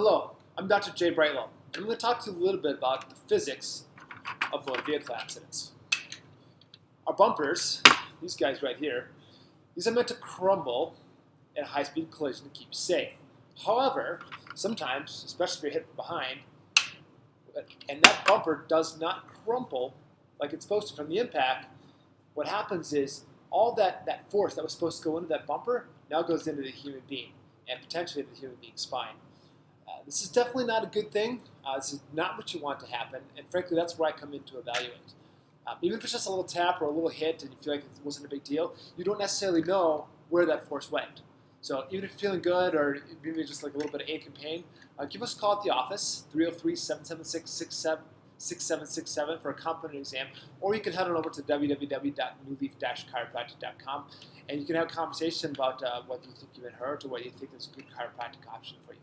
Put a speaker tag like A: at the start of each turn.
A: Hello, I'm Dr. Jay Brightlow, and I'm going to talk to you a little bit about the physics of motor vehicle accidents. Our bumpers, these guys right here, these are meant to crumble in a high-speed collision to keep you safe. However, sometimes, especially if you're hit from behind, and that bumper does not crumple like it's supposed to from the impact, what happens is all that, that force that was supposed to go into that bumper now goes into the human being and potentially the human being's spine. Uh, this is definitely not a good thing. Uh, this is not what you want to happen, and frankly, that's where I come in to evaluate. Um, even if it's just a little tap or a little hit and you feel like it wasn't a big deal, you don't necessarily know where that force went. So even if you're feeling good or maybe just like a little bit of ache and pain, uh, give us a call at the office, 303-776-6767 for a competent exam, or you can head on over to www.newleaf-chiropractic.com and you can have a conversation about uh, what you think you've been hurt or what you think is a good chiropractic option for you.